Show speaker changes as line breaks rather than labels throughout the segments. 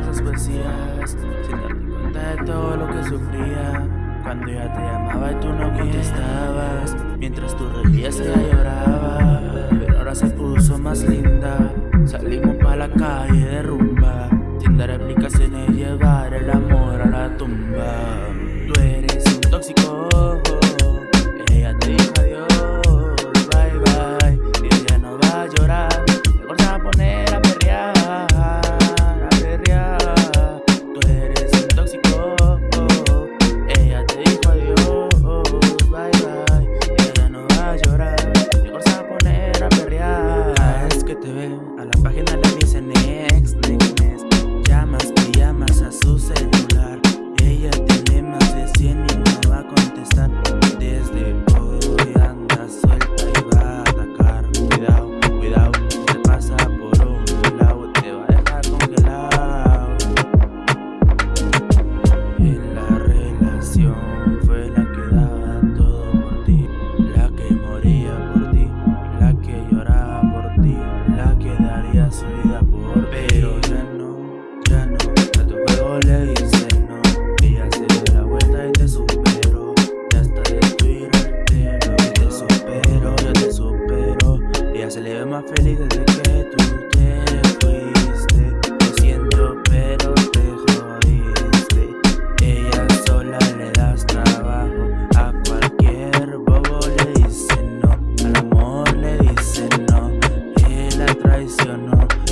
falsas poesías Sin darme cuenta de todo lo que sufría. Cuando ya te llamaba y tú no contestabas Mientras tú reías ella lloraba Pero ahora se puso más linda Salimos pa' la calle de rumba Sin dar explicaciones llevar el amor a la tumba. Yes, su traicionó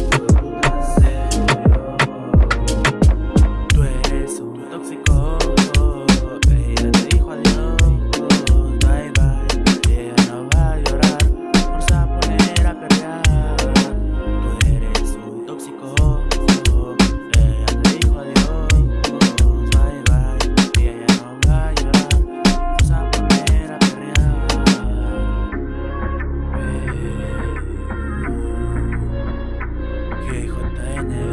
China.